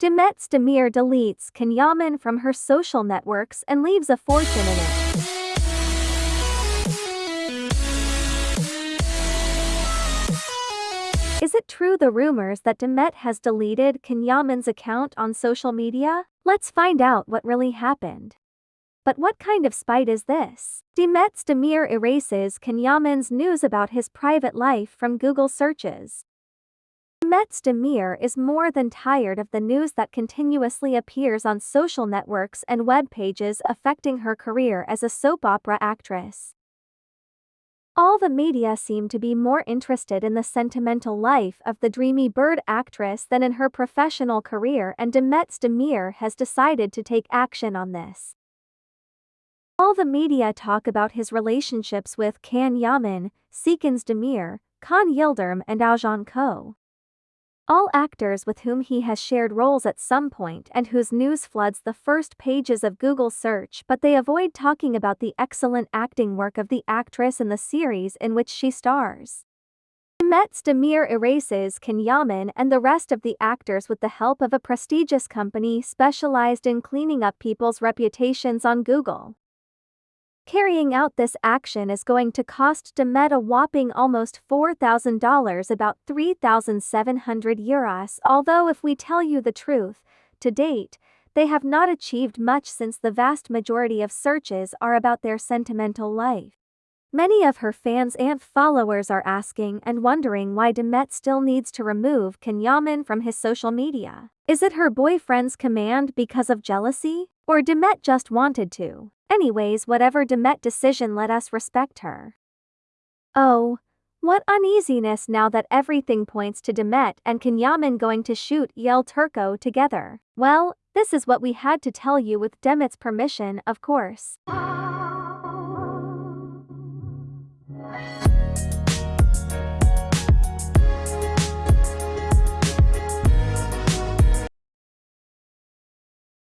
Demet Özdemir deletes Can from her social networks and leaves a fortune in it. Is it true the rumors that Demet has deleted Can account on social media? Let's find out what really happened. But what kind of spite is this? Demet Özdemir erases Can news about his private life from Google searches. Demet Özdemir is more than tired of the news that continuously appears on social networks and web pages affecting her career as a soap opera actress. All the media seem to be more interested in the sentimental life of the dreamy bird actress than in her professional career and Demet Özdemir has decided to take action on this. All the media talk about his relationships with Can Yaman, Serkan Demir, Can Yildirim and Oğuzhan Koç all actors with whom he has shared roles at some point and whose news floods the first pages of Google search but they avoid talking about the excellent acting work of the actress in the series in which she stars. Demet Özdemir erases Can Yaman and the rest of the actors with the help of a prestigious company specialized in cleaning up people's reputations on Google. Carrying out this action is going to cost Demet a whopping almost $4,000 about 3,700 euros although if we tell you the truth, to date, they have not achieved much since the vast majority of searches are about their sentimental life. Many of her fans and followers are asking and wondering why Demet still needs to remove Can from his social media. Is it her boyfriend's command because of jealousy? Or Demet just wanted to? Anyways whatever Demet decision let us respect her. Oh, what uneasiness now that everything points to Demet and Can Yaman going to shoot El Turco together. Well, this is what we had to tell you with Demet's permission, of course.